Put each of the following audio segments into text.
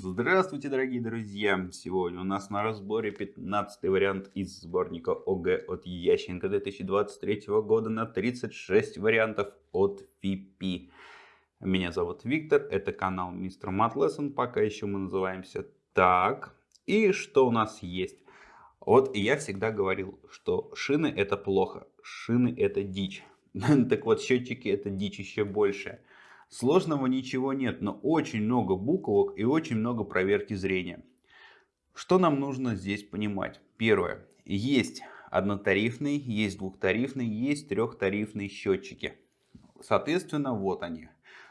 Здравствуйте, дорогие друзья! Сегодня у нас на разборе 15 вариант из сборника ОГЭ от Ященко 2023 года на 36 вариантов от ФИПИ. Меня зовут Виктор, это канал Мистер Мат пока еще мы называемся так. И что у нас есть? Вот я всегда говорил, что шины это плохо, шины это дичь. Так вот, счетчики это дичь еще больше. Сложного ничего нет, но очень много буквок и очень много проверки зрения. Что нам нужно здесь понимать? Первое. Есть однотарифные, есть двухтарифные, есть трехтарифные счетчики. Соответственно, вот они.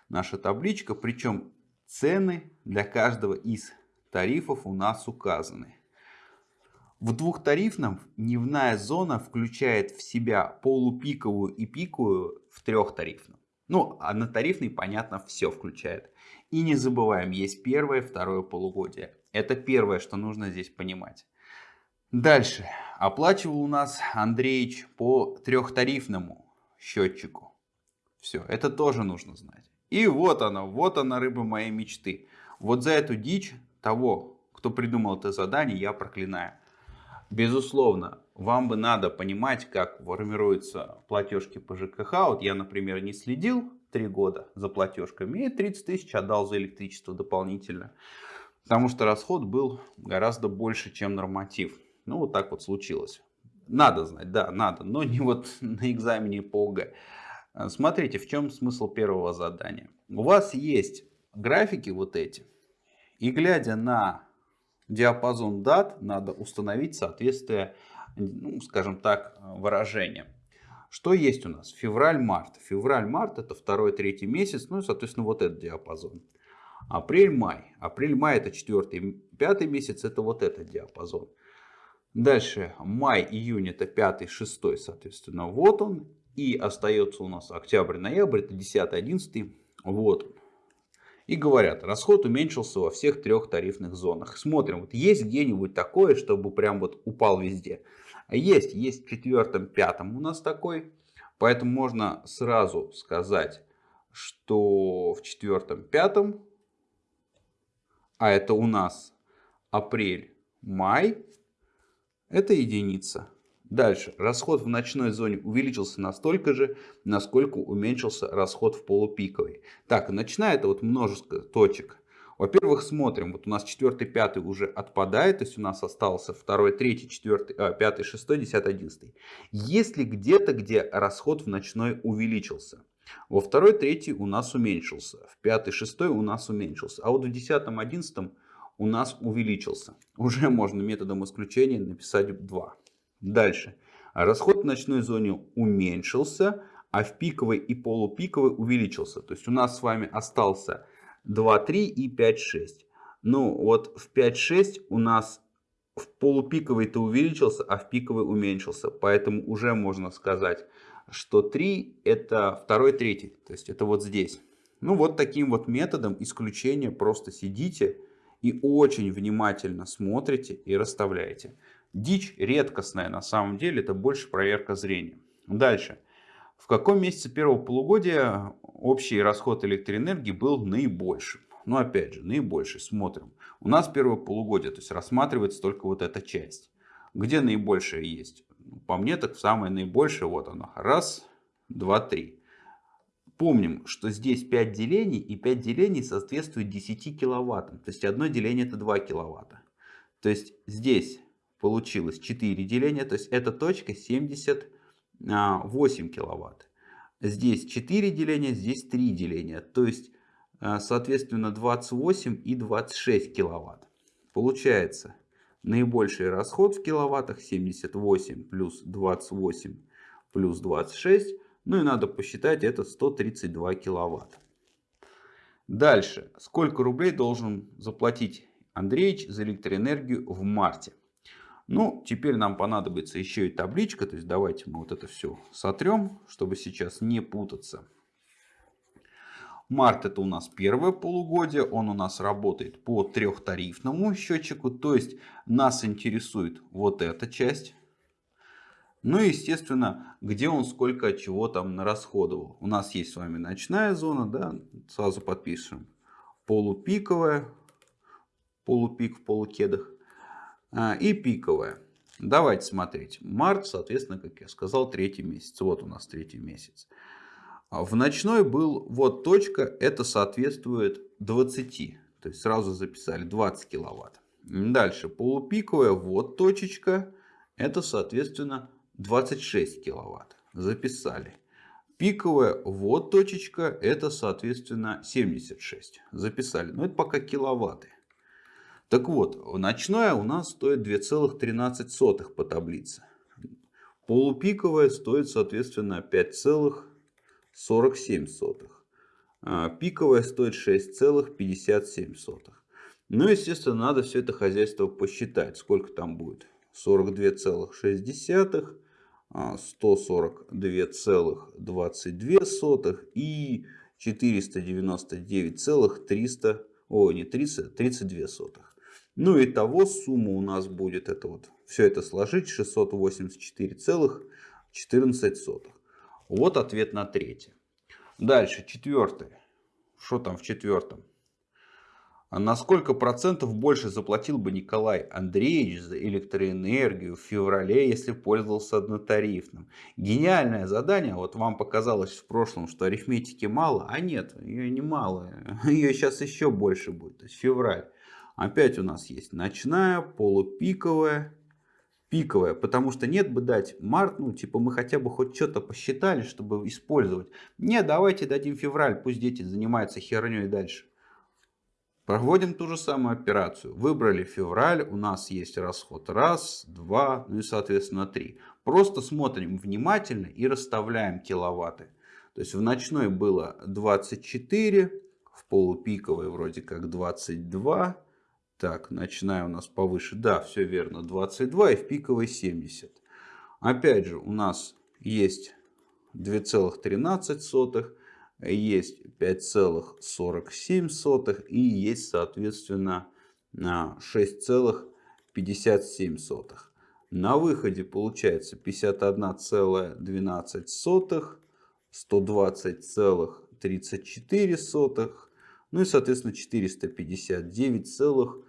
Наша табличка, причем цены для каждого из тарифов у нас указаны. В двухтарифном дневная зона включает в себя полупиковую и пиковую в трехтарифном. Ну, а на тарифный, понятно, все включает. И не забываем, есть первое, второе полугодие. Это первое, что нужно здесь понимать. Дальше. Оплачивал у нас Андреевич по трехтарифному счетчику. Все, это тоже нужно знать. И вот она, вот она рыба моей мечты. Вот за эту дичь того, кто придумал это задание, я проклинаю. Безусловно, вам бы надо понимать, как формируются платежки по ЖКХ. Вот я, например, не следил три года за платежками и 30 тысяч отдал за электричество дополнительно. Потому что расход был гораздо больше, чем норматив. Ну, вот так вот случилось. Надо знать, да, надо, но не вот на экзамене по ОГЭ. Смотрите, в чем смысл первого задания. У вас есть графики вот эти. И глядя на диапазон дат, надо установить соответствие ну, скажем так, выражение. Что есть у нас? Февраль-март. Февраль-март это второй, третий месяц, ну и, соответственно, вот этот диапазон. Апрель-май. Апрель-май это четвертый, пятый месяц, это вот этот диапазон. Дальше май-июнь это пятый, шестой, соответственно, вот он. И остается у нас октябрь-ноябрь, это 10-11, вот он. И говорят, расход уменьшился во всех трех тарифных зонах. Смотрим, вот есть где-нибудь такое, чтобы прям вот упал везде. Есть, есть в четвертом, пятом у нас такой. Поэтому можно сразу сказать, что в четвертом, пятом, а это у нас апрель, май, это единица. Дальше. Расход в ночной зоне увеличился настолько же, насколько уменьшился расход в полупиковой. Так, ночная это вот множество точек. Во-первых, смотрим, вот у нас 4, 5 уже отпадает, то есть у нас остался 2, 3, 4, 5, 6, 10, 11. Если где-то, где расход в ночной увеличился, во 2, 3 у нас уменьшился, в 5, 6 у нас уменьшился, а вот в 10, 11 у нас увеличился. Уже можно методом исключения написать 2. Дальше. Расход в ночной зоне уменьшился, а в пиковой и полупиковой увеличился. То есть у нас с вами остался 2, 3 и 5, 6. Ну вот в 5, 6 у нас в полупиковый-то увеличился, а в пиковый уменьшился. Поэтому уже можно сказать, что 3 это 2, 3. То есть это вот здесь. Ну вот таким вот методом исключения просто сидите и очень внимательно смотрите и расставляете. Дичь редкостная на самом деле, это больше проверка зрения. Дальше. В каком месяце первого полугодия общий расход электроэнергии был наибольшим? Ну, опять же, наибольший. Смотрим. У нас первое полугодие, то есть рассматривается только вот эта часть. Где наибольшее есть? По мне, так самое наибольшее, вот оно. Раз, два, три. Помним, что здесь 5 делений, и 5 делений соответствует 10 киловаттам. То есть одно деление это 2 киловатта. То есть здесь получилось 4 деления, то есть эта точка 70 8 киловатт. Здесь 4 деления, здесь 3 деления. То есть, а, соответственно, 28 и 26 киловатт. Получается, наибольший расход в киловаттах 78 плюс 28 плюс 26. Ну и надо посчитать, это 132 киловатт. Дальше. Сколько рублей должен заплатить Андреевич за электроэнергию в марте? Ну, теперь нам понадобится еще и табличка. То есть давайте мы вот это все сотрем, чтобы сейчас не путаться. Март это у нас первое полугодие. Он у нас работает по трехтарифному счетчику. То есть нас интересует вот эта часть. Ну и естественно, где он сколько чего там нарасходовал. У нас есть с вами ночная зона, да, сразу подпишем. Полупиковая, полупик в полукедах. А, и пиковая. Давайте смотреть. Март, соответственно, как я сказал, третий месяц. Вот у нас третий месяц. А в ночной был вот точка, это соответствует 20. То есть сразу записали 20 киловатт. Дальше полупиковая вот точечка, это соответственно 26 киловатт. Записали. Пиковая вот точечка, это соответственно 76. Записали. Но это пока киловатты. Так вот, ночная у нас стоит 2,13 по таблице. Полупиковая стоит соответственно 5,47. А пиковая стоит 6,57. Ну, естественно, надо все это хозяйство посчитать. Сколько там будет? 42,6, 142,22 и 499,300, о, не 30, 32 сотых. Ну и того сумма у нас будет, это вот, все это сложить, 684,14. Вот ответ на третье. Дальше, четвертое. Что там в четвертом? А на сколько процентов больше заплатил бы Николай Андреевич за электроэнергию в феврале, если пользовался однотарифным? Гениальное задание. Вот вам показалось в прошлом, что арифметики мало. А нет, ее не мало. Ее сейчас еще больше будет. То есть февраль. Опять у нас есть ночная, полупиковая, пиковая. Потому что нет бы дать март, ну типа мы хотя бы хоть что-то посчитали, чтобы использовать. Нет, давайте дадим февраль, пусть дети занимаются херней дальше. Проводим ту же самую операцию. Выбрали февраль, у нас есть расход раз, два, ну и соответственно три. Просто смотрим внимательно и расставляем киловатты. То есть в ночной было 24, в полупиковой вроде как 22. Так, ночная у нас повыше. Да, все верно, 22 и в пиковой 70. Опять же, у нас есть 2,13 есть 5,47 и есть, соответственно, 6,57. На выходе получается 51,12, 120,34, ну и, соответственно, 459,9.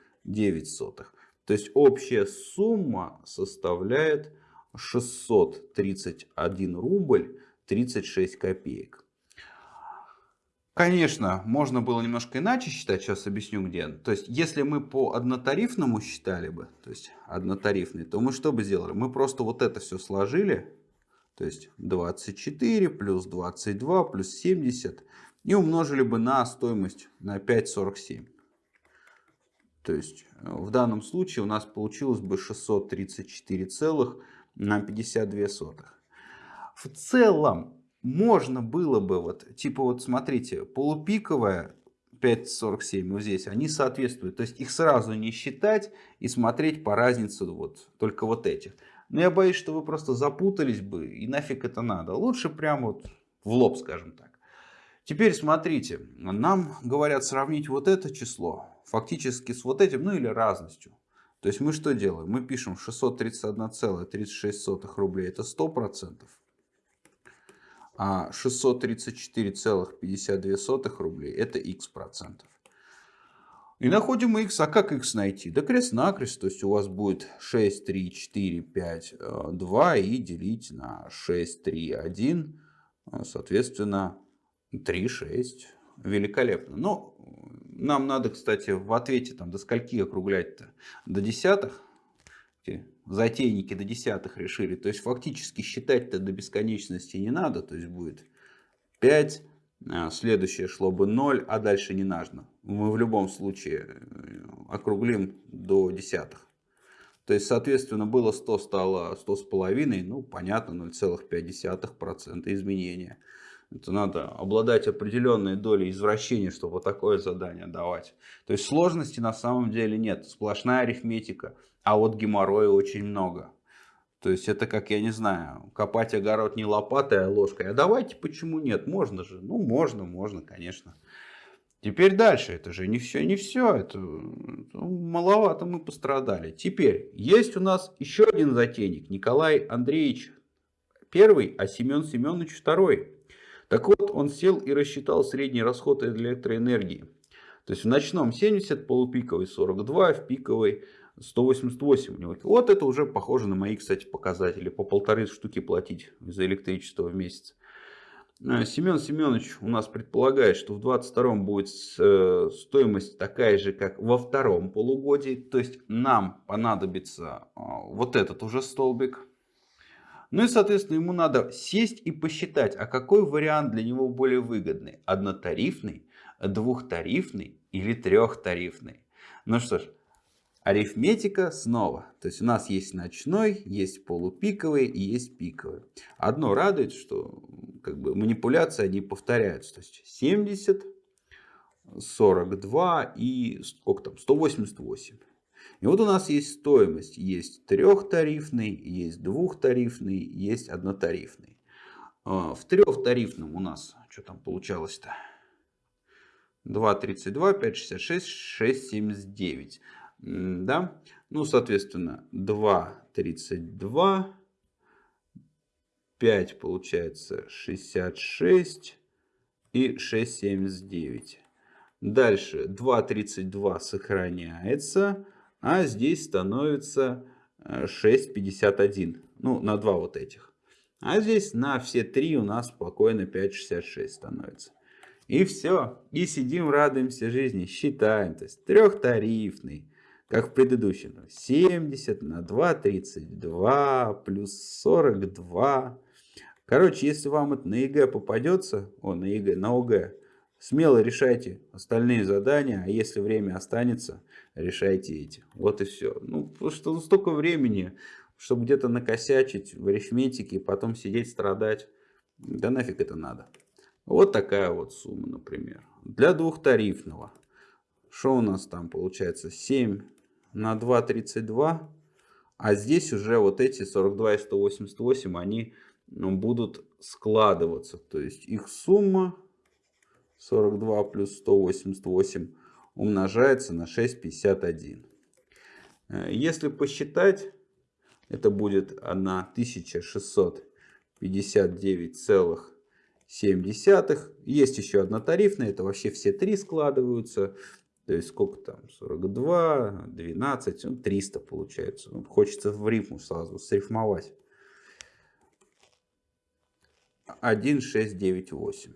То есть общая сумма составляет 631 рубль 36 копеек. Конечно, можно было немножко иначе считать, сейчас объясню где. То есть, если мы по однотарифному считали бы, то есть однотарифный, то мы что бы сделали? Мы просто вот это все сложили, то есть 24 плюс 22 плюс 70 и умножили бы на стоимость на 5,47. То есть э, в данном случае у нас получилось бы 634 целых на 52 сотых. В целом можно было бы, вот, типа вот смотрите, полупиковая 5.47 вот здесь, они соответствуют. То есть их сразу не считать и смотреть по разнице вот только вот этих. Но я боюсь, что вы просто запутались бы и нафиг это надо. Лучше прям вот в лоб, скажем так. Теперь смотрите, нам говорят сравнить вот это число фактически с вот этим, ну или разностью. То есть мы что делаем? Мы пишем 631,36 рублей, это 100% а 634,52 рублей это x процентов. И находим x. А как x найти? Да крест-накрест. То есть у вас будет 6, 3, 4, 5, 2 и делить на 6, 3, 1. Соответственно, 3, 6. Великолепно. Но нам надо, кстати, в ответе там до скольки округлять-то? До десятых затейники до десятых решили. То есть фактически считать-то до бесконечности не надо. То есть будет 5, а, следующее шло бы 0, а дальше не нужно. Мы в любом случае э, округлим до десятых. То есть, соответственно, было 100, стало 100 с половиной, ну, понятно, 0,5% изменения. Это надо обладать определенной долей извращения, чтобы такое задание давать. То есть сложности на самом деле нет. Сплошная арифметика. А вот геморроя очень много. То есть это как, я не знаю, копать огород не лопатой, а ложкой. А давайте, почему нет? Можно же. Ну, можно, можно, конечно. Теперь дальше. Это же не все, не все. Это ну, маловато мы пострадали. Теперь есть у нас еще один затейник. Николай Андреевич первый, а Семен Семенович второй. Так вот, он сел и рассчитал средний расход электроэнергии. То есть в ночном 70, полупиковый 42, в пиковой 188 у него. Вот это уже похоже на мои, кстати, показатели. По полторы штуки платить за электричество в месяц. Э, Семен Семенович у нас предполагает, что в 2022 будет э, стоимость такая же, как во втором полугодии. То есть нам понадобится э, вот этот уже столбик. Ну и, соответственно, ему надо сесть и посчитать, а какой вариант для него более выгодный. Однотарифный, двухтарифный или трехтарифный. Ну что ж, арифметика снова. То есть у нас есть ночной, есть полупиковый и есть пиковый. Одно радует, что как бы манипуляции они повторяются. То есть 70, 42 и сколько там, 188. И вот у нас есть стоимость. Есть трехтарифный, есть двухтарифный, есть однотарифный. А, в трехтарифном у нас, что там получалось-то? 2.32, 5.66, 6.79 да, ну, соответственно, 2, 32, 5 получается 66 и 6,79. Дальше 2,32 сохраняется, а здесь становится 6,51. Э, ну, на 2 вот этих. А здесь на все 3 у нас спокойно 5,66 становится. И все. И сидим, радуемся жизни, считаем. То есть трехтарифный как в предыдущем. 70 на 2, 32, плюс 42. Короче, если вам это на ЕГЭ попадется, о, на ЕГЭ, на ОГЭ, смело решайте остальные задания, а если время останется, решайте эти. Вот и все. Ну, потому что ну, столько времени, чтобы где-то накосячить в арифметике, потом сидеть страдать. Да нафиг это надо. Вот такая вот сумма, например. Для двухтарифного. Что у нас там получается? 7 на 2,32. А здесь уже вот эти 42 и 188, они ну, будут складываться. То есть их сумма 42 плюс 188 умножается на 6,51. Э, если посчитать, это будет 1659,7. Есть еще одна тарифная, это вообще все три складываются. То есть сколько там? 42, 12, ну, 300 получается. Ну, хочется в рифму сразу срифмовать. 1, 6, 9, 8.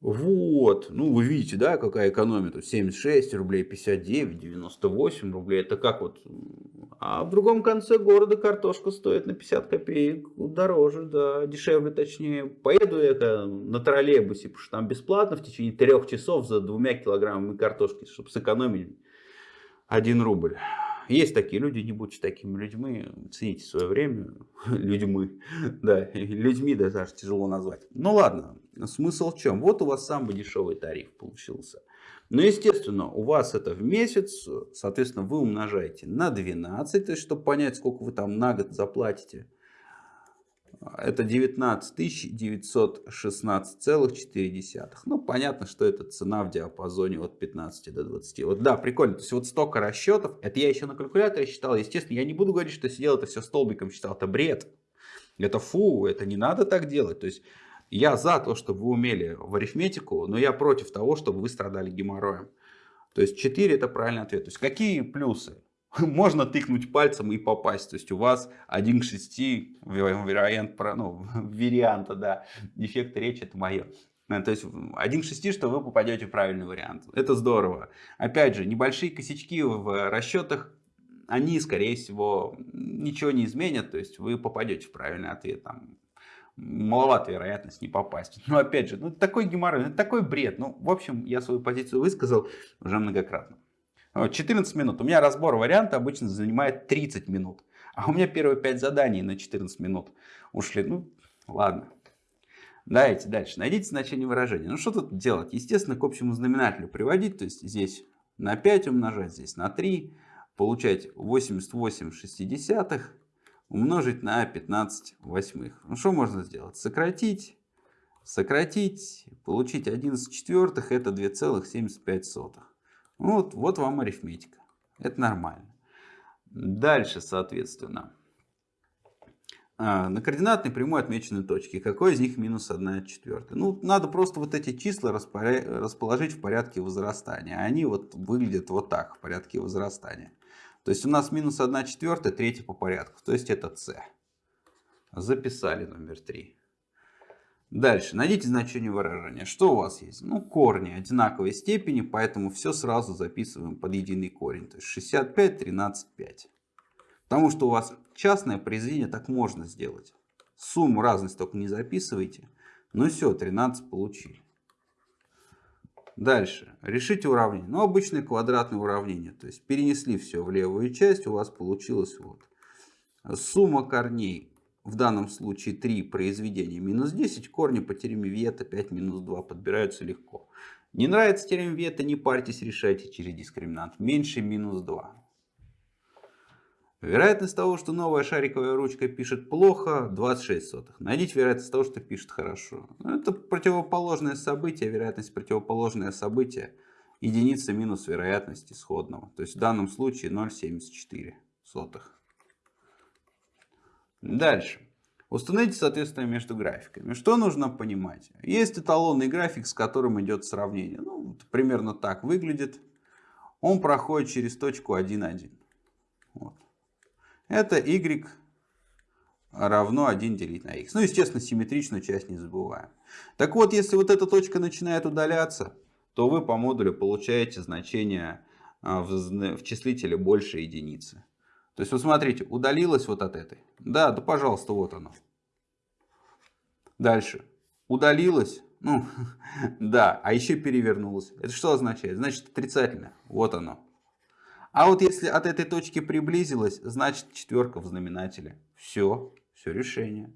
Вот, ну вы видите, да, какая экономия тут, 76 рублей, 59, 98 рублей, это как вот, а в другом конце города картошка стоит на 50 копеек дороже, да, дешевле точнее, поеду я на троллейбусе, потому что там бесплатно в течение трех часов за двумя килограммами картошки, чтобы сэкономить 1 рубль. Есть такие люди, не будьте такими людьми, цените свое время, людьми, да, людьми даже тяжело назвать. Ну ладно, смысл в чем? Вот у вас самый дешевый тариф получился. Но, естественно, у вас это в месяц, соответственно, вы умножаете на 12, то есть, чтобы понять, сколько вы там на год заплатите. Это 19 916,4. Ну, понятно, что это цена в диапазоне от 15 до 20. Вот да, прикольно. То есть вот столько расчетов. Это я еще на калькуляторе считал. Естественно, я не буду говорить, что сидел это все столбиком считал. Это бред. Это фу, это не надо так делать. То есть я за то, чтобы вы умели в арифметику, но я против того, чтобы вы страдали геморроем. То есть 4 это правильный ответ. То есть какие плюсы? можно тыкнуть пальцем и попасть. То есть у вас один к 6 вариант, ну, варианта, да, дефект речи это мое. Э, то есть один к 6, что вы попадете в правильный вариант. Это здорово. Опять же, небольшие косячки в расчетах, они, скорее всего, ничего не изменят. То есть вы попадете в правильный ответ. Там, маловато вероятность не попасть. Но опять же, ну такой геморрой, ну, такой бред. Ну, в общем, я свою позицию высказал уже многократно. 14 минут. У меня разбор варианта обычно занимает 30 минут. А у меня первые 5 заданий на 14 минут ушли. Ну, ладно. Давайте дальше. Найдите значение выражения. Ну, что тут делать? Естественно, к общему знаменателю приводить. То есть, здесь на 5 умножать, здесь на 3. Получать 88 шестидесятых умножить на 15 восьмых. Ну, что можно сделать? Сократить. Сократить. Получить 11 четвертых. Это 2,75. Вот, вот вам арифметика. Это нормально. Дальше, соответственно. а, на координатной прямой отмечены точки. Какой из них минус 1 четвертая? Ну, надо просто вот эти числа расположить в порядке возрастания. Они вот выглядят вот так, в порядке возрастания. То есть у нас минус 1 четвертая, третья по порядку. То есть это c. Записали номер 3. Дальше. Найдите значение выражения. Что у вас есть? Ну, корни одинаковой степени, поэтому все сразу записываем под единый корень. То есть 65, 13, 5. Потому что у вас частное произведение так можно сделать. Сумму разность только не записывайте. Ну все, 13 получили. Дальше. Решите уравнение. Ну, обычное квадратное уравнение. То есть перенесли все в левую часть, у вас получилось вот. Сумма корней в данном случае 3 произведения минус 10, корни по теореме Виета 5 минус 2 подбираются легко. Не нравится теорема Виета, не парьтесь, решайте через дискриминант. Меньше минус 2. Вероятность того, что новая шариковая ручка пишет плохо, 26 сотых. Найдите вероятность того, что пишет хорошо. Это противоположное событие, вероятность противоположное событие. Единица минус вероятность исходного. То есть в данном случае 0,74 сотых. Дальше. Установите соответствие между графиками. Что нужно понимать? Есть эталонный график, с которым идет сравнение. Ну, примерно так выглядит. Он проходит через точку 1,1. Вот. Это y равно 1 делить на x. Ну, естественно, симметричную часть не забываем. Так вот, если вот эта точка начинает удаляться, то вы по модулю получаете значение а, в числителе больше единицы. То есть, вот смотрите, удалилась вот от этой. Да, да, пожалуйста, вот оно. Дальше. Удалилась. Ну, да, а еще перевернулась. Это что означает? Значит, отрицательно. Вот оно. А вот если от этой точки приблизилась, значит четверка в знаменателе. Все, все решение.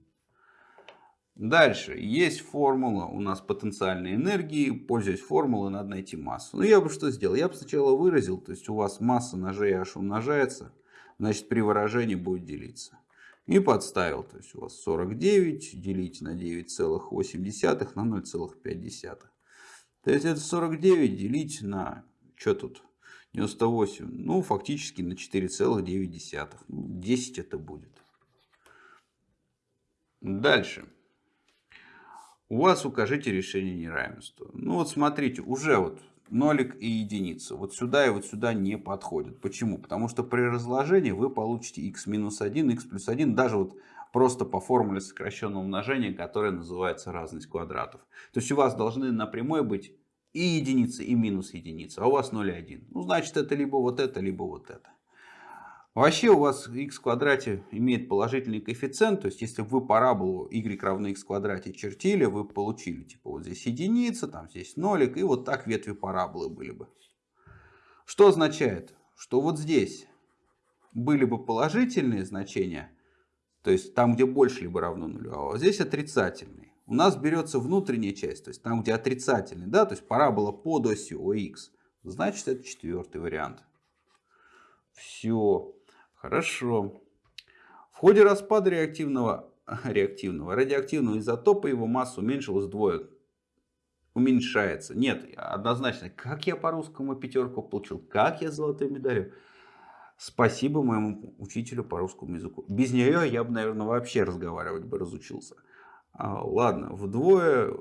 Дальше. Есть формула у нас потенциальной энергии. Пользуясь формулой, надо найти массу. Ну, я бы что сделал? Я бы сначала выразил, то есть у вас масса на GH умножается, значит при выражении будет делиться. И подставил, то есть у вас 49 делить на 9,8 на 0,5. То есть это 49 делить на, что тут, 98. Ну, фактически на 4,9. 10 это будет. Дальше. У вас укажите решение неравенства. Ну вот смотрите, уже вот нолик и единица. Вот сюда и вот сюда не подходят. Почему? Потому что при разложении вы получите x минус 1, x плюс 1. Даже вот просто по формуле сокращенного умножения, которая называется разность квадратов. То есть у вас должны на прямой быть и единица, и минус единица, а у вас 0,1. Ну, значит, это либо вот это, либо вот это. Вообще у вас x в квадрате имеет положительный коэффициент, то есть если вы параболу y равно x в квадрате чертили, вы получили типа вот здесь единица, там здесь нолик, и вот так ветви параболы были бы. Что означает? Что вот здесь были бы положительные значения, то есть там, где больше либо равно нулю, а вот здесь отрицательные у нас берется внутренняя часть, то есть там, где отрицательный, да, то есть парабола под осью ОХ. Значит, это четвертый вариант. Все, хорошо. В ходе распада реактивного, реактивного, радиоактивного изотопа его масса уменьшилась вдвое. Уменьшается. Нет, однозначно. Как я по русскому пятерку получил? Как я золотую медаль? Спасибо моему учителю по русскому языку. Без нее я бы, наверное, вообще разговаривать бы разучился. А, ладно, вдвое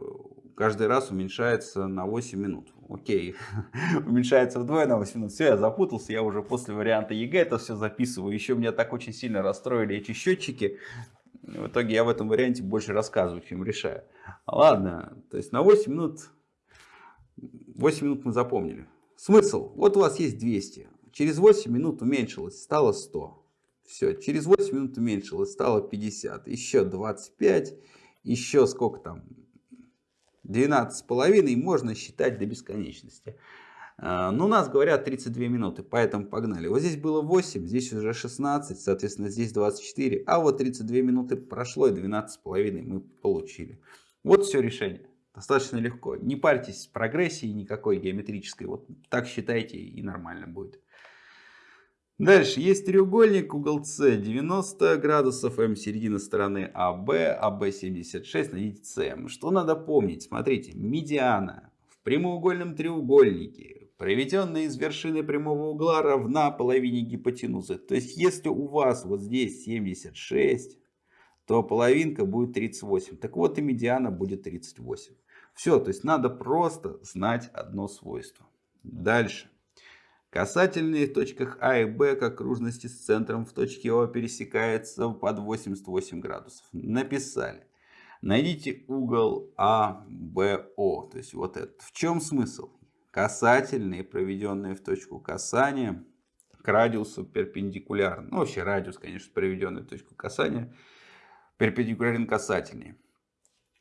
каждый раз уменьшается на 8 минут. Окей, уменьшается вдвое на 8 минут. Все, я запутался, я уже после варианта ЕГЭ это все записываю. Еще меня так очень сильно расстроили эти счетчики. В итоге я в этом варианте больше рассказываю, чем решаю. Ладно, то есть на 8 минут, 8 минут мы запомнили. Смысл, вот у вас есть 200. Через 8 минут уменьшилось, стало 100. Все, через 8 минут уменьшилось, стало 50. Еще 25 еще сколько там, 12,5 можно считать до бесконечности. А, но у нас говорят 32 минуты, поэтому погнали. Вот здесь было 8, здесь уже 16, соответственно здесь 24. А вот 32 минуты прошло и 12,5 мы получили. Вот все решение. Достаточно легко. Не парьтесь с прогрессией никакой геометрической. Вот так считайте и нормально будет. Дальше есть треугольник, угол С 90 градусов, М середина стороны АБ, АБ 76, найдите СМ. Что надо помнить? Смотрите, медиана в прямоугольном треугольнике, проведенная из вершины прямого угла, равна половине гипотенузы. То есть, если у вас вот здесь 76, то половинка будет 38. Так вот и медиана будет 38. Все, то есть надо просто знать одно свойство. Дальше. Касательные в точках А и Б к окружности с центром в точке О пересекаются под 88 градусов. Написали. Найдите угол АБО. То есть вот этот. В чем смысл? Касательные, проведенные в точку касания, к радиусу перпендикулярны. Ну, вообще радиус, конечно, проведенный в точку касания, перпендикулярен касательнее.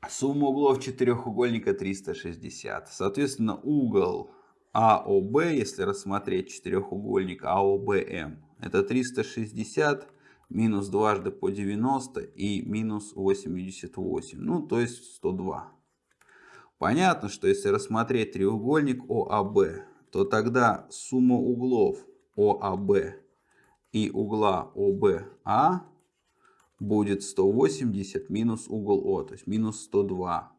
Сумма углов четырехугольника 360. Соответственно, угол АОБ, если рассмотреть четырехугольник АОБМ, это 360 минус дважды по 90 и минус 88. Ну, то есть 102. Понятно, что если рассмотреть треугольник ОАБ, то тогда сумма углов ОАБ и угла ОБА будет 180 минус угол О, то есть минус 102.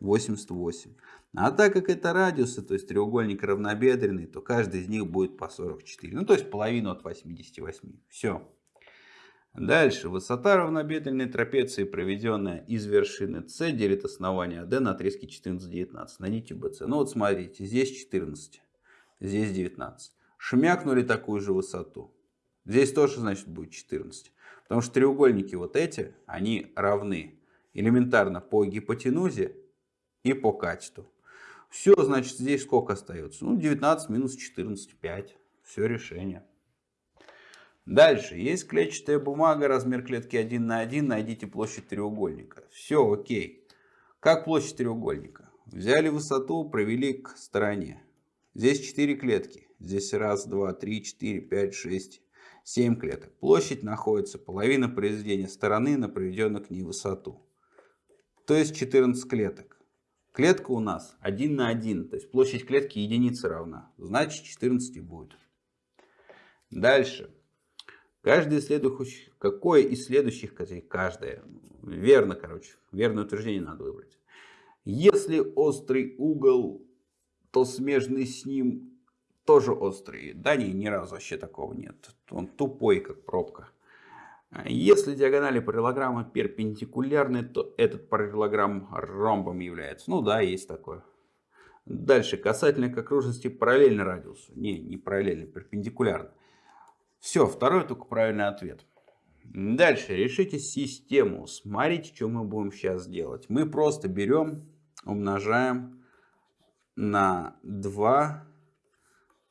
88. А так как это радиусы, то есть треугольник равнобедренный, то каждый из них будет по 44. Ну, то есть половину от 88. Все. Дальше. Высота равнобедренной трапеции, проведенная из вершины С, делит основание AD на отрезке 14-19. Найдите BC. Ну вот смотрите, здесь 14, здесь 19. Шмякнули такую же высоту. Здесь тоже, значит, будет 14. Потому что треугольники вот эти, они равны элементарно по гипотенузе и по катету. Все, значит, здесь сколько остается? Ну, 19 минус 14, 5. Все решение. Дальше. Есть клетчатая бумага, размер клетки 1 на 1. Найдите площадь треугольника. Все, окей. Как площадь треугольника? Взяли высоту, провели к стороне. Здесь 4 клетки. Здесь раз, два, три, четыре, пять, шесть, 7 клеток. Площадь находится половина произведения стороны на проведенную к ней высоту. То есть 14 клеток. Клетка у нас 1 на 1, то есть площадь клетки единице равна. Значит 14 будет. Дальше. Каждый из следующих, какое из следующих, каждое, верно, короче, верное утверждение надо выбрать. Если острый угол, то смежный с ним тоже острый. Да не, ни разу вообще такого нет. Он тупой, как пробка. Если диагонали параллелограмма перпендикулярны, то этот параллелограмм ромбом является. Ну да, есть такое. Дальше, касательно к окружности параллельно радиусу. Не, не параллельно, перпендикулярно. Все, второй только правильный ответ. Дальше, решите систему. Смотрите, что мы будем сейчас делать. Мы просто берем, умножаем на 2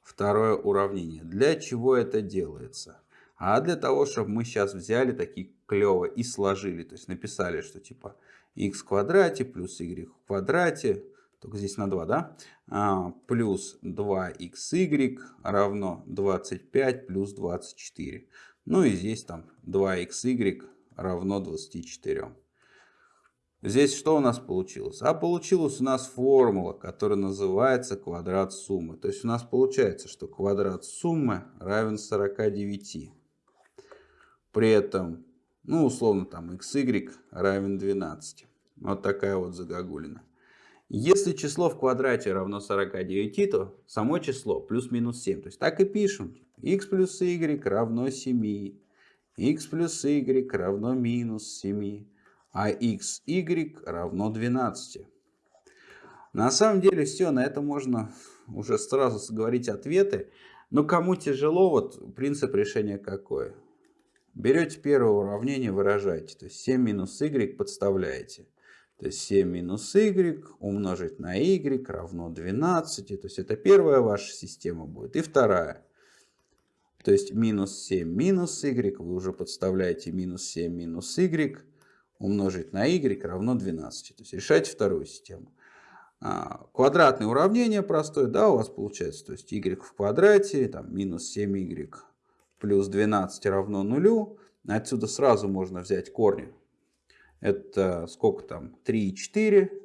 второе уравнение. Для чего это делается? А для того, чтобы мы сейчас взяли такие клево и сложили. То есть написали, что типа x в квадрате плюс y в квадрате. Только здесь на 2, да? А, плюс 2xy равно 25 плюс 24. Ну и здесь там 2xy равно 24. Здесь что у нас получилось? А получилась у нас формула, которая называется квадрат суммы. То есть у нас получается, что квадрат суммы равен 49. При этом, ну условно там xy равен 12. Вот такая вот загогулина. Если число в квадрате равно 49, то само число плюс-минус 7. То есть так и пишем. x плюс y равно 7. x плюс y равно минус 7 а x, y равно 12. На самом деле все, на это можно уже сразу говорить ответы. Но кому тяжело, вот принцип решения какой? Берете первое уравнение, выражаете. То есть 7 минус y подставляете. То есть 7 минус y умножить на y равно 12. То есть это первая ваша система будет. И вторая. То есть минус 7 минус y вы уже подставляете минус 7 минус y умножить на y равно 12. То есть решайте вторую систему. А, квадратное уравнение простое, да, у вас получается, то есть y в квадрате, там минус 7y плюс 12 равно нулю. Отсюда сразу можно взять корни. Это сколько там? 3 и 4.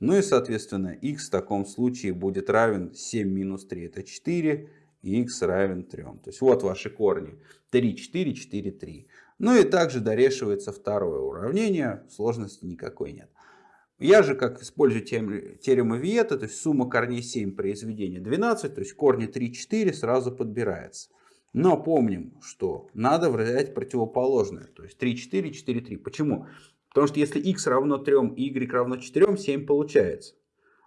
Ну и, соответственно, x в таком случае будет равен 7 минус 3, это 4, и x равен 3. То есть вот ваши корни. 3, 4, 4, 3. Ну и также дорешивается второе уравнение, сложности никакой нет. Я же как использую теорему Виета, то есть сумма корней 7 произведения 12, то есть корни 3, 4 сразу подбирается. Но помним, что надо взять противоположное. То есть 3, 4, 4, 3. Почему? Потому что если x равно 3 и y равно 4, 7 получается.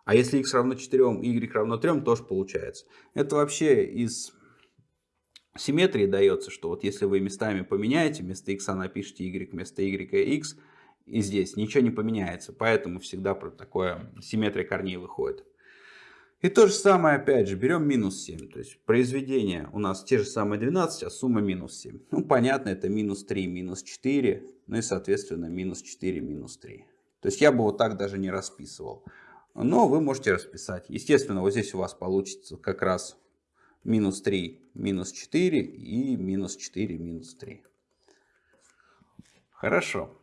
А если x равно 4 и y равно 3, тоже получается. Это вообще из симметрии дается, что вот если вы местами поменяете, вместо x напишите y, вместо y x, и здесь ничего не поменяется. Поэтому всегда такое симметрия корней выходит. И то же самое, опять же, берем минус 7. То есть произведение у нас те же самые 12, а сумма минус 7. Ну, понятно, это минус 3, минус 4, ну и, соответственно, минус 4, минус 3. То есть я бы вот так даже не расписывал. Но вы можете расписать. Естественно, вот здесь у вас получится как раз минус 3, минус 4 и минус 4, минус 3. Хорошо.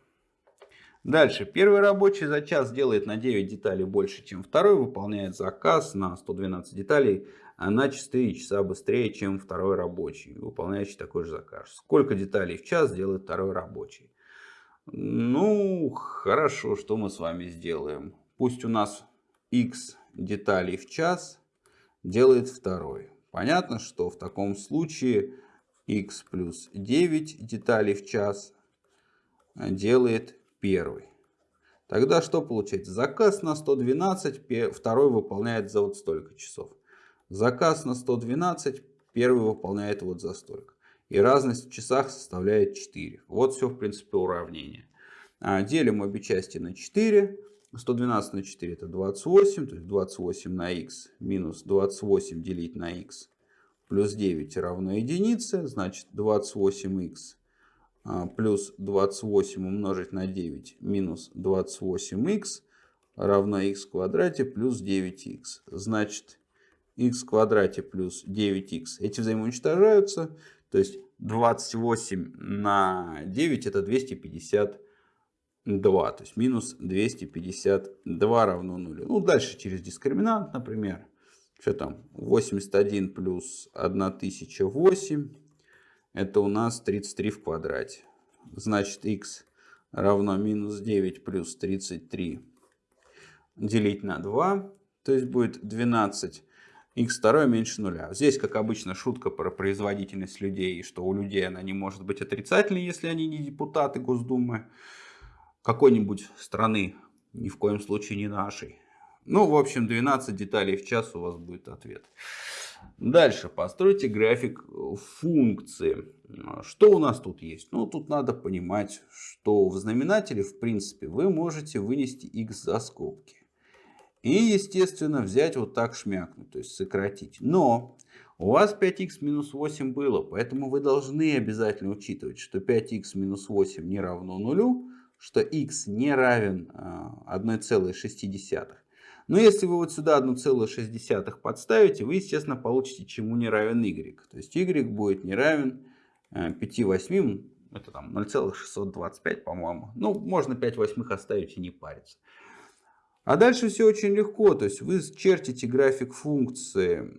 Дальше. Первый рабочий за час делает на 9 деталей больше, чем второй. Выполняет заказ на 112 деталей а на 4 часа быстрее, чем второй рабочий, выполняющий такой же заказ. Сколько деталей в час делает второй рабочий? Ну, хорошо, что мы с вами сделаем? Пусть у нас x деталей в час делает второй. Понятно, что в таком случае x плюс 9 деталей в час делает первый. Тогда что получается? Заказ на 112, второй выполняет за вот столько часов. Заказ на 112, первый выполняет вот за столько. И разность в часах составляет 4. Вот все, в принципе, уравнение. А, делим обе части на 4. 112 на 4 это 28, то есть 28 на x минус 28 делить на x плюс 9 равно единице, значит 28x а, плюс 28 умножить на 9 минус 28х равно х в квадрате плюс 9х. Значит, х в квадрате плюс 9х. Эти взаимоуничтожаются. То есть 28 на 9 это 252. То есть минус 252 равно 0. Ну, дальше через дискриминант, например. Что там? 81 плюс 1008 это у нас 33 в квадрате. Значит, x равно минус 9 плюс 33 делить на 2. То есть будет 12 x второе меньше нуля. Здесь, как обычно, шутка про производительность людей, что у людей она не может быть отрицательной, если они не депутаты Госдумы какой-нибудь страны, ни в коем случае не нашей. Ну, в общем, 12 деталей в час у вас будет ответ. Дальше постройте график функции. Что у нас тут есть? Ну, тут надо понимать, что в знаменателе, в принципе, вы можете вынести x за скобки. И, естественно, взять вот так шмякнуть, то есть сократить. Но у вас 5х минус 8 было, поэтому вы должны обязательно учитывать, что 5х минус 8 не равно нулю, что x не равен 1,6. Но если вы вот сюда 1,6 подставите, вы, естественно, получите, чему не равен y. То есть y будет не равен 5 э, восьмым, это там 0,625, по-моему. Ну, можно 5 восьмых оставить и не париться. А дальше все очень легко. То есть вы чертите график функции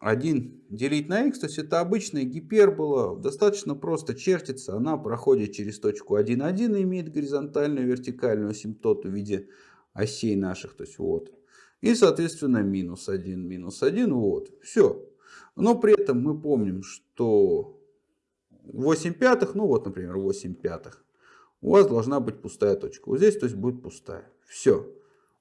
1 делить на x. То есть это обычная гипербола. Достаточно просто чертится. Она проходит через точку 1,1 и имеет горизонтальную вертикальную асимптоту в виде осей наших. То есть вот и, соответственно, минус 1, минус 1. Вот. Все. Но при этом мы помним, что 8 пятых, ну вот, например, 8 пятых, у вас должна быть пустая точка. Вот здесь, то есть, будет пустая. Все.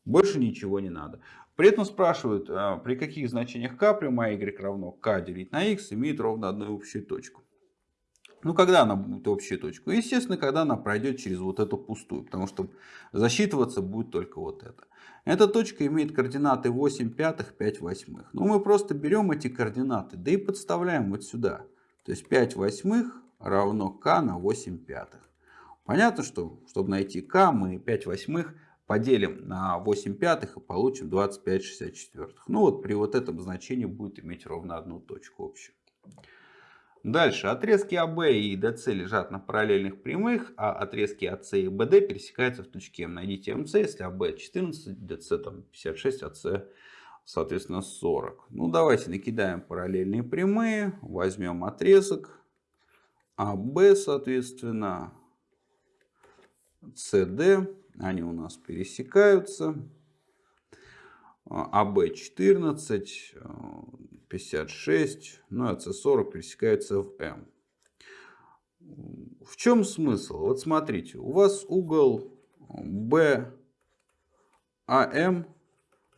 Больше ничего не надо. При этом спрашивают, а, при каких значениях k прямая y равно k делить на x имеет ровно одну общую точку. Ну, когда она будет общую точку? Естественно, когда она пройдет через вот эту пустую, потому что засчитываться будет только вот это. Эта точка имеет координаты 8 пятых, 5 восьмых. Ну, мы просто берем эти координаты, да и подставляем вот сюда. То есть 5 восьмых равно k на 8 пятых. Понятно, что чтобы найти k, мы 5 восьмых поделим на 8 пятых и получим 25 64. Ну вот при вот этом значении будет иметь ровно одну точку общую. Дальше. Отрезки АБ и ДС лежат на параллельных прямых, а отрезки АС и БД пересекаются в точке М. Найдите МС, если АБ 14, ДС там 56, АС соответственно 40. Ну давайте накидаем параллельные прямые, возьмем отрезок АБ соответственно, СД, они у нас пересекаются. АБ 14, 56, ну а С40 пересекаются в М. В чем смысл? Вот смотрите, у вас угол BAM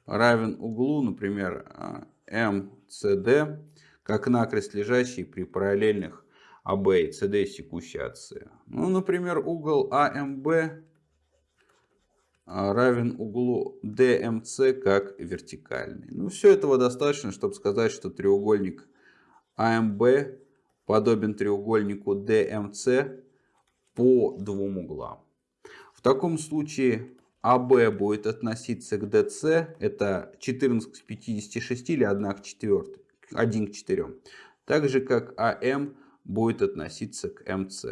равен углу, например, MCD, как накрест лежащий при параллельных АБ и CD секущей от С. Ну, например, угол АМБ равен углу DMC как вертикальный. Ну, все этого достаточно, чтобы сказать, что треугольник АМБ подобен треугольнику DMC по двум углам. В таком случае АБ будет относиться к DC, это 14 к 56 или 1 к 4, 1 к 4. Так же как АМ будет относиться к МС.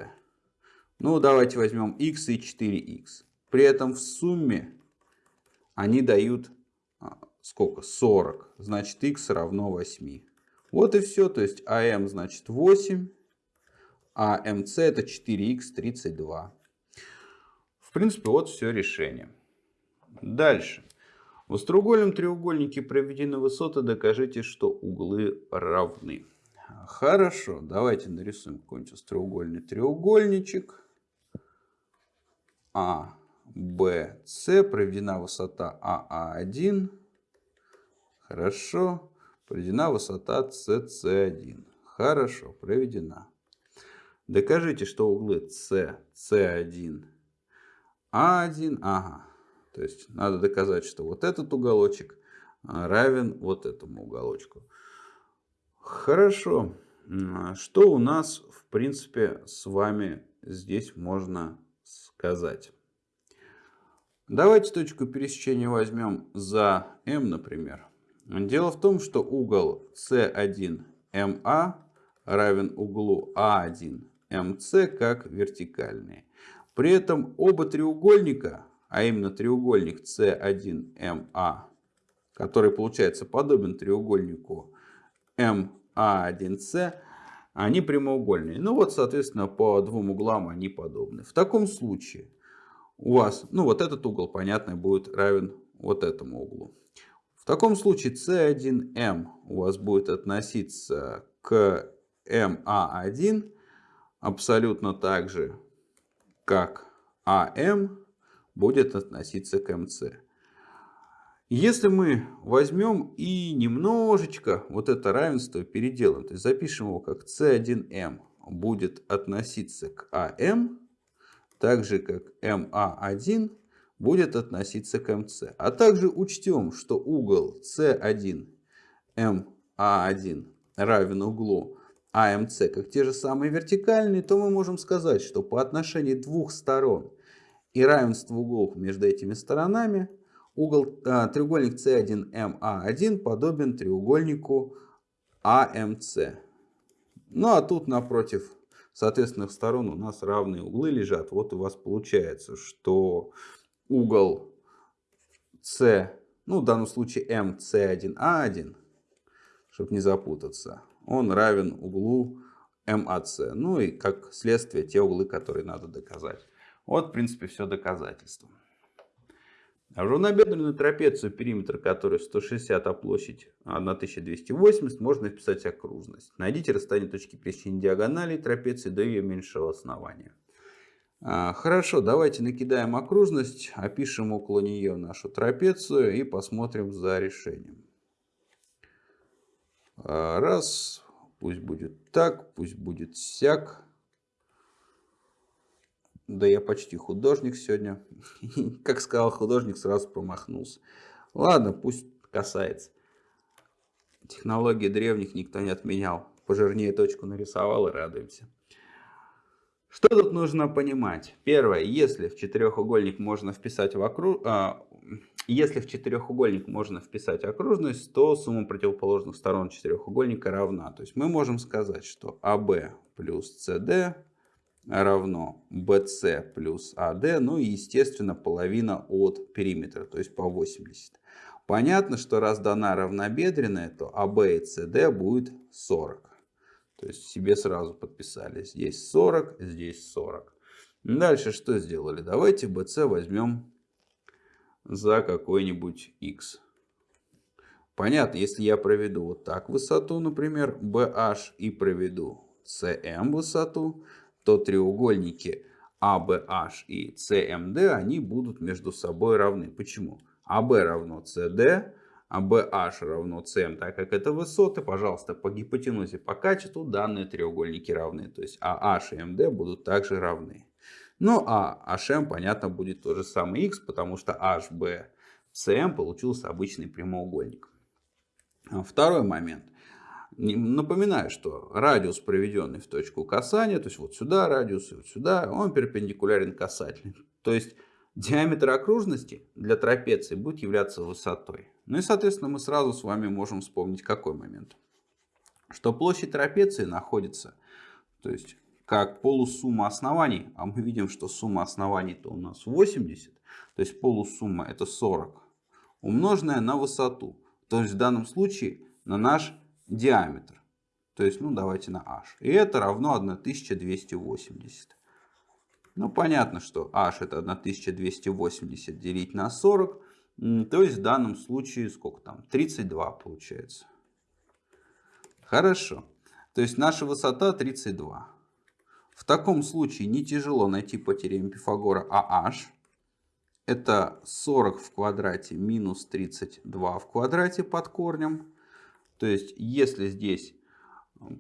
Ну, давайте возьмем x и 4x. При этом в сумме они дают а, сколько? 40. Значит, x равно 8. Вот и все. То есть АМ значит 8, а МС это 4х 32. В принципе, вот все решение. Дальше. В остроугольном треугольнике проведены высоты, докажите, что углы равны. Хорошо, давайте нарисуем какой-нибудь остроугольный треугольничек. А, С, проведена высота АА1. Хорошо. Проведена высота СС1. Хорошо, проведена. Докажите, что углы С, С1, А1, ага. То есть надо доказать, что вот этот уголочек равен вот этому уголочку. Хорошо. Что у нас, в принципе, с вами здесь можно сказать? Давайте точку пересечения возьмем за М, например. Дело в том, что угол С1МА равен углу А1МС как вертикальные. При этом оба треугольника, а именно треугольник С1МА, который получается подобен треугольнику МА1С, они прямоугольные. Ну вот, соответственно, по двум углам они подобны. В таком случае у вас, ну вот этот угол, понятно, будет равен вот этому углу. В таком случае C1M у вас будет относиться к MA1 абсолютно так же, как AM будет относиться к MC. Если мы возьмем и немножечко вот это равенство переделаем, то есть запишем его как C1M будет относиться к AM, так же как MA1 будет относиться к МС. А также учтем, что угол С1 МА1 равен углу АМС как те же самые вертикальные, то мы можем сказать, что по отношению двух сторон и равенства углов между этими сторонами угол, а, треугольник С1МА1 подобен треугольнику АМС. Ну а тут напротив соответственных сторон у нас равные углы лежат. Вот у вас получается, что угол С, ну в данном случае МС1А1, чтобы не запутаться, он равен углу МАС. Ну и как следствие те углы, которые надо доказать. Вот в принципе все доказательство. А равнобедренную трапецию, периметр которой 160, а площадь 1280, можно вписать окружность. Найдите расстояние точки пересечения диагонали трапеции до ее меньшего основания. А, хорошо, давайте накидаем окружность, опишем около нее нашу трапецию и посмотрим за решением. А, раз, пусть будет так, пусть будет сяк. Да я почти художник сегодня. Как сказал художник, сразу промахнулся. Ладно, пусть касается. Технологии древних никто не отменял. Пожирнее точку нарисовал и радуемся. Что тут нужно понимать? Первое, если в четырехугольник можно вписать в округ... а, если в четырехугольник можно вписать окружность, то сумма противоположных сторон четырехугольника равна. То есть мы можем сказать, что АБ плюс СД равно BC плюс AD, ну и естественно половина от периметра, то есть по 80. Понятно, что раз дана равнобедренная, то AB и CD будет 40. То есть себе сразу подписали. Здесь 40, здесь 40. Дальше что сделали? Давайте BC возьмем за какой-нибудь x. Понятно, если я проведу вот так высоту, например, BH и проведу CM высоту, то треугольники ABH и CMD, они будут между собой равны. Почему? AB равно CD, а BH равно CM, так как это высоты, пожалуйста, по гипотенузе по качеству данные треугольники равны. То есть AH и MD будут также равны. Ну а HM, понятно, будет то же самое X, потому что HB CM получился обычный прямоугольник. А второй момент. Напоминаю, что радиус, проведенный в точку касания, то есть вот сюда радиус и вот сюда, он перпендикулярен касательной. То есть диаметр окружности для трапеции будет являться высотой. Ну и, соответственно, мы сразу с вами можем вспомнить какой момент. Что площадь трапеции находится, то есть как полусумма оснований, а мы видим, что сумма оснований-то у нас 80, то есть полусумма это 40, умноженная на высоту. То есть в данном случае на наш диаметр. То есть, ну давайте на h. И это равно 1280. Ну понятно, что h это 1280 делить на 40. То есть в данном случае сколько там? 32 получается. Хорошо. То есть наша высота 32. В таком случае не тяжело найти по теореме Пифагора AH это 40 в квадрате минус 32 в квадрате под корнем. То есть, если здесь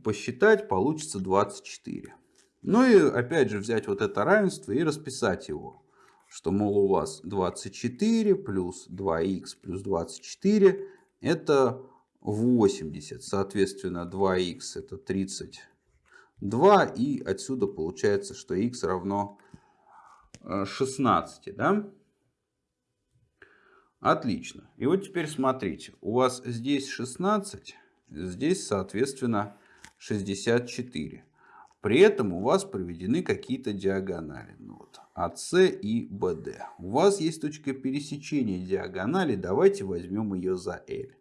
посчитать, получится 24. Ну и опять же взять вот это равенство и расписать его. Что, мол, у вас 24 плюс 2х плюс 24 это 80. Соответственно, 2х это 32. И отсюда получается, что х равно 16. Да? Отлично. И вот теперь смотрите. У вас здесь 16, здесь, соответственно, 64. При этом у вас проведены какие-то диагонали. Ну, вот, АС и БД. У вас есть точка пересечения диагонали. Давайте возьмем ее за L.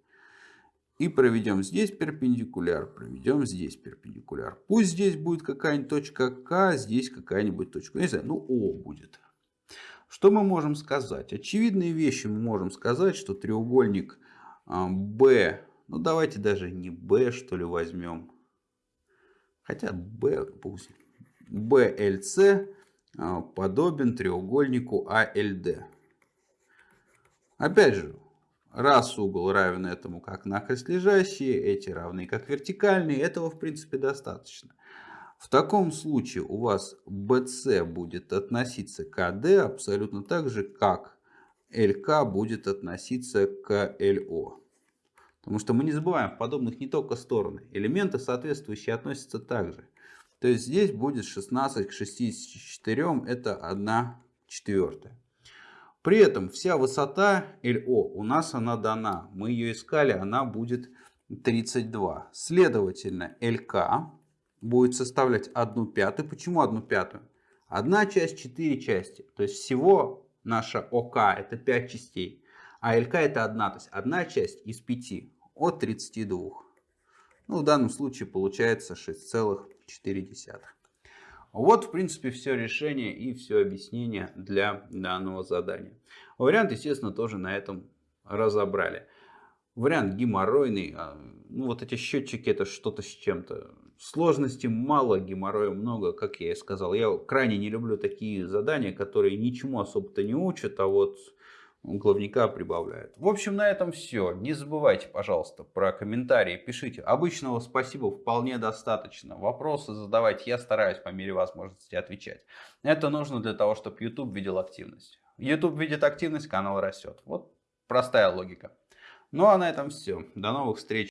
И проведем здесь перпендикуляр, проведем здесь перпендикуляр. Пусть здесь будет какая-нибудь точка К, здесь какая-нибудь точка, не знаю, ну О будет. Что мы можем сказать? Очевидные вещи мы можем сказать, что треугольник B, а, ну давайте даже не B что ли возьмем, хотя B, пусть, BLC а, подобен треугольнику ALD. Опять же, раз угол равен этому как нахрест лежащие, эти равны как вертикальные, этого в принципе достаточно. В таком случае у вас BC будет относиться к AD абсолютно так же, как LK будет относиться к LO. Потому что мы не забываем, в подобных не только стороны. Элементы соответствующие относятся также. То есть здесь будет 16 к 64, это 1 четвертая. При этом вся высота LO у нас она дана. Мы ее искали, она будет 32. Следовательно, LK будет составлять 1 пятую. Почему 1 пятую? Одна часть 4 части. То есть всего наша ОК это 5 частей. А ЛК это одна. То есть одна часть из 5 от 32. Ну, в данном случае получается 6,4. Вот, в принципе, все решение и все объяснение для данного задания. Вариант, естественно, тоже на этом разобрали. Вариант геморройный. А, ну, вот эти счетчики, это что-то с чем-то. Сложности мало, геморроя много, как я и сказал. Я крайне не люблю такие задания, которые ничему особо-то не учат, а вот главника прибавляют. В общем, на этом все. Не забывайте, пожалуйста, про комментарии. Пишите. Обычного спасибо вполне достаточно. Вопросы задавайте. Я стараюсь по мере возможности отвечать. Это нужно для того, чтобы YouTube видел активность. YouTube видит активность, канал растет. Вот простая логика. Ну а на этом все. До новых встреч.